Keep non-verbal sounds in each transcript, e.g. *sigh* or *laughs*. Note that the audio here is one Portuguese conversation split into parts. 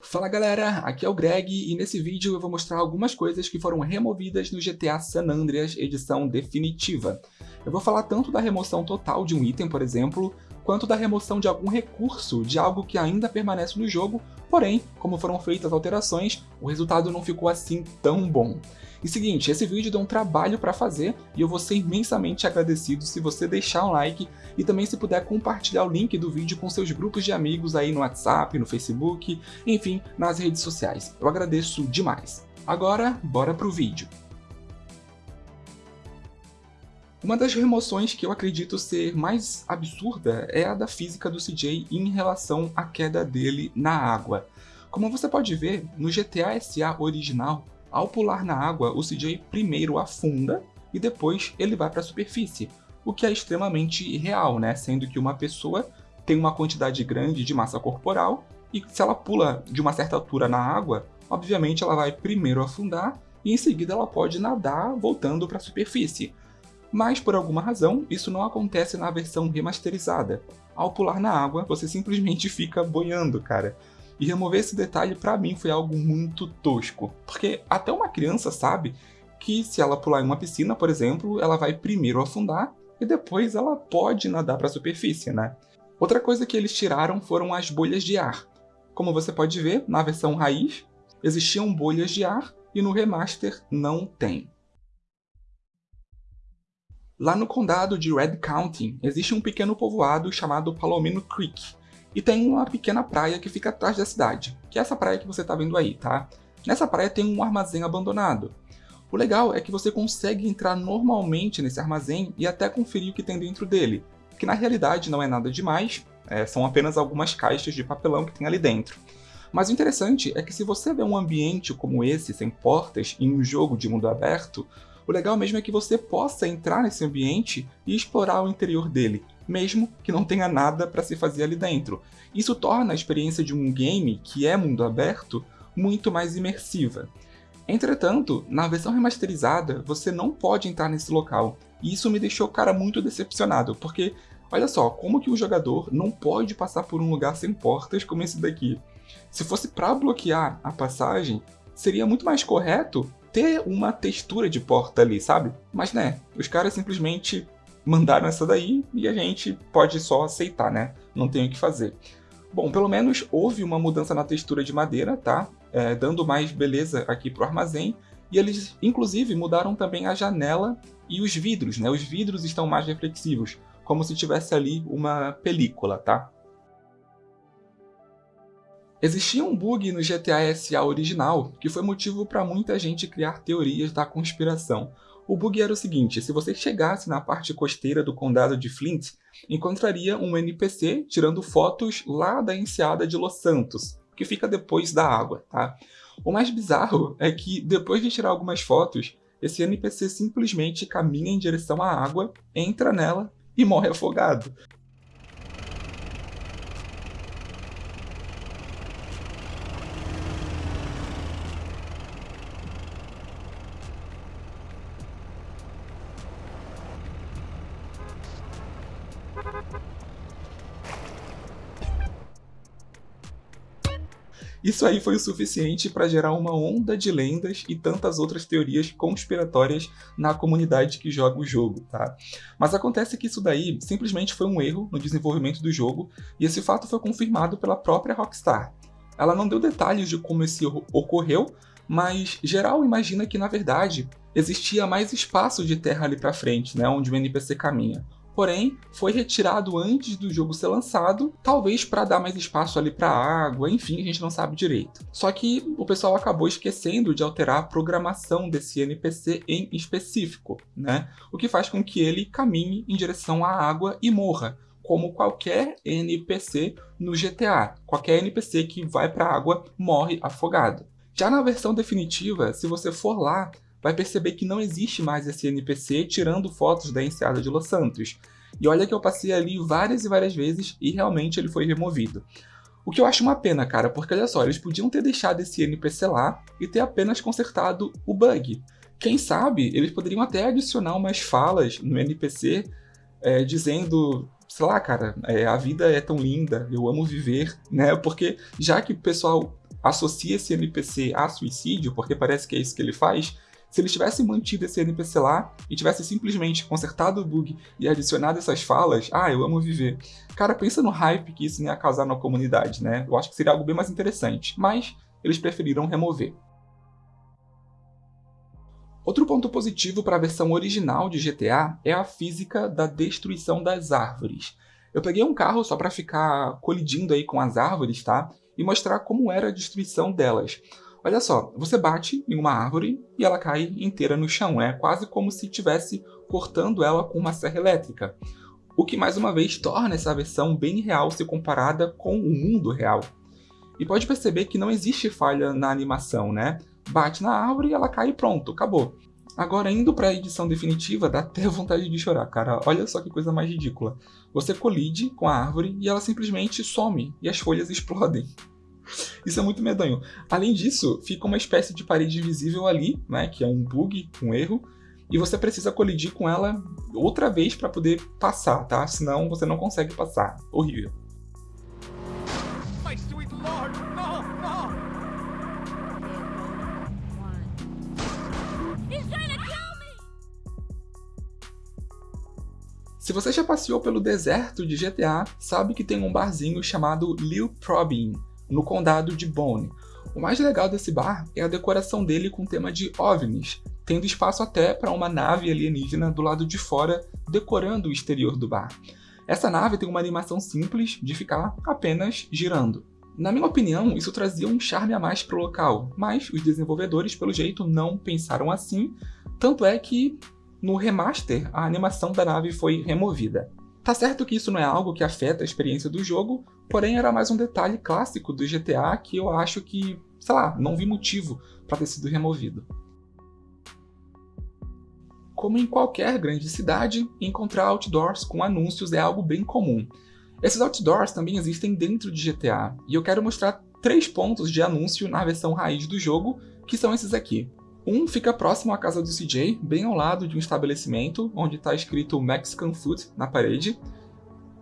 Fala galera, aqui é o Greg e nesse vídeo eu vou mostrar algumas coisas que foram removidas no GTA San Andreas edição definitiva. Eu vou falar tanto da remoção total de um item, por exemplo, quanto da remoção de algum recurso de algo que ainda permanece no jogo, porém, como foram feitas alterações, o resultado não ficou assim tão bom. E seguinte, esse vídeo deu um trabalho para fazer e eu vou ser imensamente agradecido se você deixar um like e também se puder compartilhar o link do vídeo com seus grupos de amigos aí no WhatsApp, no Facebook, enfim, nas redes sociais. Eu agradeço demais. Agora, bora pro vídeo. Uma das remoções que eu acredito ser mais absurda é a da física do CJ em relação à queda dele na água. Como você pode ver, no GTA SA original, ao pular na água, o CJ primeiro afunda e depois ele vai para a superfície, o que é extremamente irreal, né? sendo que uma pessoa tem uma quantidade grande de massa corporal e se ela pula de uma certa altura na água, obviamente ela vai primeiro afundar e em seguida ela pode nadar voltando para a superfície. Mas por alguma razão, isso não acontece na versão remasterizada. Ao pular na água, você simplesmente fica boiando, cara. E remover esse detalhe para mim foi algo muito tosco, porque até uma criança sabe que se ela pular em uma piscina, por exemplo, ela vai primeiro afundar e depois ela pode nadar para a superfície, né? Outra coisa que eles tiraram foram as bolhas de ar. Como você pode ver, na versão raiz, existiam bolhas de ar e no remaster não tem. Lá no condado de Red County, existe um pequeno povoado chamado Palomino Creek, e tem uma pequena praia que fica atrás da cidade, que é essa praia que você está vendo aí, tá? Nessa praia tem um armazém abandonado. O legal é que você consegue entrar normalmente nesse armazém e até conferir o que tem dentro dele, que na realidade não é nada demais, é, são apenas algumas caixas de papelão que tem ali dentro. Mas o interessante é que se você vê um ambiente como esse, sem portas, em um jogo de mundo aberto, o legal mesmo é que você possa entrar nesse ambiente e explorar o interior dele, mesmo que não tenha nada para se fazer ali dentro. Isso torna a experiência de um game que é mundo aberto muito mais imersiva. Entretanto, na versão remasterizada, você não pode entrar nesse local, e isso me deixou cara muito decepcionado, porque olha só, como que o jogador não pode passar por um lugar sem portas como esse daqui? Se fosse para bloquear a passagem, seria muito mais correto ter uma textura de porta ali, sabe? Mas né, os caras simplesmente mandaram essa daí e a gente pode só aceitar, né? Não tem o que fazer. Bom, pelo menos houve uma mudança na textura de madeira, tá? É, dando mais beleza aqui pro armazém. E eles, inclusive, mudaram também a janela e os vidros, né? Os vidros estão mais reflexivos, como se tivesse ali uma película, tá? Existia um bug no GTA SA original que foi motivo para muita gente criar teorias da conspiração. O bug era o seguinte, se você chegasse na parte costeira do condado de Flint, encontraria um NPC tirando fotos lá da enseada de Los Santos, que fica depois da água, tá? O mais bizarro é que, depois de tirar algumas fotos, esse NPC simplesmente caminha em direção à água, entra nela e morre afogado. Isso aí foi o suficiente para gerar uma onda de lendas e tantas outras teorias conspiratórias na comunidade que joga o jogo, tá? Mas acontece que isso daí simplesmente foi um erro no desenvolvimento do jogo e esse fato foi confirmado pela própria Rockstar. Ela não deu detalhes de como esse erro ocorreu, mas geral imagina que na verdade existia mais espaço de terra ali para frente, né, onde o NPC caminha porém foi retirado antes do jogo ser lançado, talvez para dar mais espaço ali para água, enfim, a gente não sabe direito. Só que o pessoal acabou esquecendo de alterar a programação desse NPC em específico, né? O que faz com que ele caminhe em direção à água e morra, como qualquer NPC no GTA. Qualquer NPC que vai para a água morre afogado. Já na versão definitiva, se você for lá, vai perceber que não existe mais esse NPC tirando fotos da enseada de Los Santos. E olha que eu passei ali várias e várias vezes e realmente ele foi removido. O que eu acho uma pena, cara, porque olha só, eles podiam ter deixado esse NPC lá e ter apenas consertado o bug. Quem sabe, eles poderiam até adicionar umas falas no NPC é, dizendo, sei lá, cara, é, a vida é tão linda, eu amo viver, né? Porque já que o pessoal associa esse NPC a suicídio, porque parece que é isso que ele faz, se eles tivessem mantido esse NPC lá e tivessem simplesmente consertado o bug e adicionado essas falas, ah, eu amo viver. Cara, pensa no hype que isso ia causar na comunidade, né? Eu acho que seria algo bem mais interessante, mas eles preferiram remover. Outro ponto positivo para a versão original de GTA é a física da destruição das árvores. Eu peguei um carro só para ficar colidindo aí com as árvores, tá? E mostrar como era a destruição delas. Olha só, você bate em uma árvore e ela cai inteira no chão. É quase como se estivesse cortando ela com uma serra elétrica. O que mais uma vez torna essa versão bem real se comparada com o mundo real. E pode perceber que não existe falha na animação, né? Bate na árvore e ela cai e pronto, acabou. Agora, indo para a edição definitiva, dá até *laughs* vontade de chorar, cara. Olha só que coisa mais ridícula. Você colide com a árvore e ela simplesmente some e as folhas *laughs* explodem. Isso é muito medonho. Além disso, fica uma espécie de parede invisível ali, né, que é um bug, um erro, e você precisa colidir com ela outra vez para poder passar, tá? Senão você não consegue passar. Horrível. Se você já passeou pelo deserto de GTA, sabe que tem um barzinho chamado Lil Probin, no condado de Bone. O mais legal desse bar é a decoração dele com tema de OVNIs, tendo espaço até para uma nave alienígena do lado de fora decorando o exterior do bar. Essa nave tem uma animação simples de ficar apenas girando. Na minha opinião, isso trazia um charme a mais para o local, mas os desenvolvedores, pelo jeito, não pensaram assim, tanto é que no remaster a animação da nave foi removida. Tá certo que isso não é algo que afeta a experiência do jogo, porém era mais um detalhe clássico do GTA que eu acho que, sei lá, não vi motivo para ter sido removido. Como em qualquer grande cidade, encontrar outdoors com anúncios é algo bem comum. Esses outdoors também existem dentro de GTA, e eu quero mostrar três pontos de anúncio na versão raiz do jogo, que são esses aqui. Um fica próximo à casa do CJ, bem ao lado de um estabelecimento, onde está escrito Mexican Food na parede.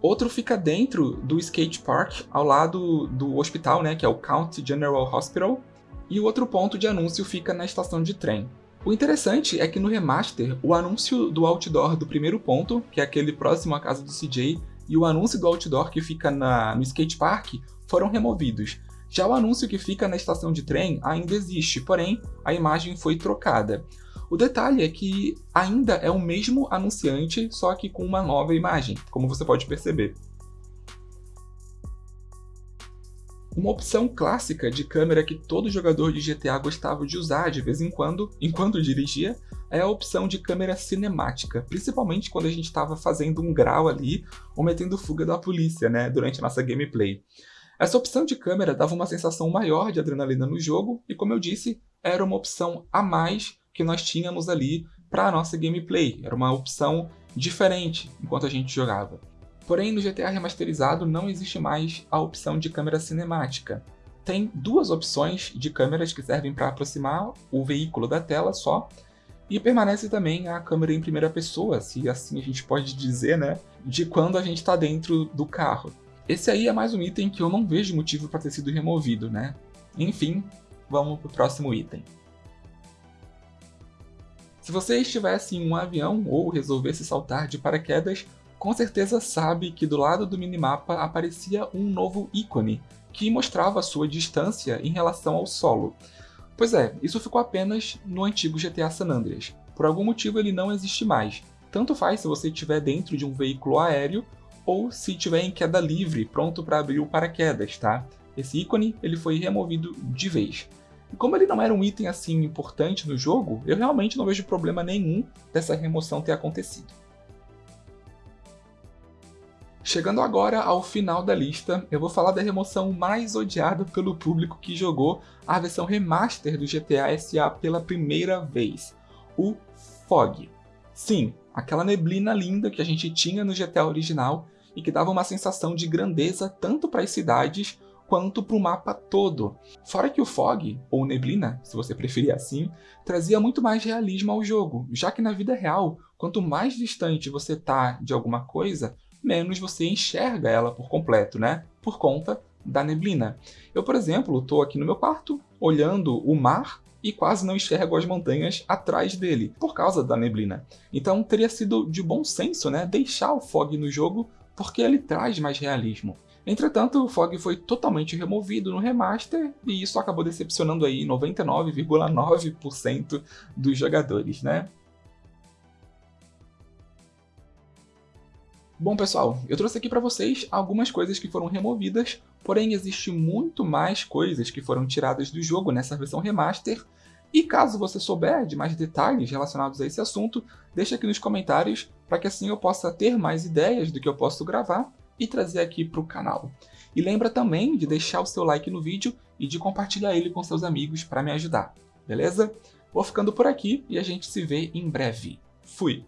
Outro fica dentro do skate park, ao lado do hospital, né, que é o County General Hospital. E o outro ponto de anúncio fica na estação de trem. O interessante é que no remaster, o anúncio do outdoor do primeiro ponto, que é aquele próximo à casa do CJ, e o anúncio do outdoor que fica na, no skate park foram removidos, já o anúncio que fica na estação de trem ainda existe, porém a imagem foi trocada. O detalhe é que ainda é o mesmo anunciante, só que com uma nova imagem, como você pode perceber. Uma opção clássica de câmera que todo jogador de GTA gostava de usar de vez em quando, enquanto dirigia, é a opção de câmera cinemática, principalmente quando a gente estava fazendo um grau ali ou metendo fuga da polícia, né, durante a nossa gameplay. Essa opção de câmera dava uma sensação maior de adrenalina no jogo e, como eu disse, era uma opção a mais que nós tínhamos ali para a nossa gameplay. Era uma opção diferente enquanto a gente jogava. Porém, no GTA remasterizado não existe mais a opção de câmera cinemática. Tem duas opções de câmeras que servem para aproximar o veículo da tela só, e permanece também a câmera em primeira pessoa, se assim a gente pode dizer, né, de quando a gente está dentro do carro. Esse aí é mais um item que eu não vejo motivo para ter sido removido, né? Enfim, vamos para o próximo item. Se você estivesse em um avião ou resolvesse saltar de paraquedas, com certeza sabe que do lado do minimapa aparecia um novo ícone, que mostrava sua distância em relação ao solo. Pois é, isso ficou apenas no antigo GTA San Andreas. Por algum motivo ele não existe mais. Tanto faz se você estiver dentro de um veículo aéreo ou se estiver em queda livre, pronto para abrir o paraquedas, tá? Esse ícone ele foi removido de vez. E como ele não era um item assim importante no jogo, eu realmente não vejo problema nenhum dessa remoção ter acontecido. Chegando agora ao final da lista, eu vou falar da remoção mais odiada pelo público que jogou a versão remaster do GTA SA pela primeira vez, o Fog. Sim, aquela neblina linda que a gente tinha no GTA original e que dava uma sensação de grandeza tanto para as cidades quanto para o mapa todo. Fora que o fog, ou neblina, se você preferir assim, trazia muito mais realismo ao jogo, já que na vida real, quanto mais distante você tá de alguma coisa, menos você enxerga ela por completo, né? Por conta da neblina. Eu, por exemplo, estou aqui no meu quarto, olhando o mar e quase não enxergo as montanhas atrás dele, por causa da neblina. Então teria sido de bom senso né, deixar o fog no jogo, porque ele traz mais realismo. Entretanto, o fog foi totalmente removido no remaster e isso acabou decepcionando aí 99,9% dos jogadores, né? Bom pessoal, eu trouxe aqui para vocês algumas coisas que foram removidas, porém existe muito mais coisas que foram tiradas do jogo nessa versão remaster, e caso você souber de mais detalhes relacionados a esse assunto, deixa aqui nos comentários para que assim eu possa ter mais ideias do que eu posso gravar e trazer aqui para o canal. E lembra também de deixar o seu like no vídeo e de compartilhar ele com seus amigos para me ajudar, beleza? Vou ficando por aqui e a gente se vê em breve. Fui!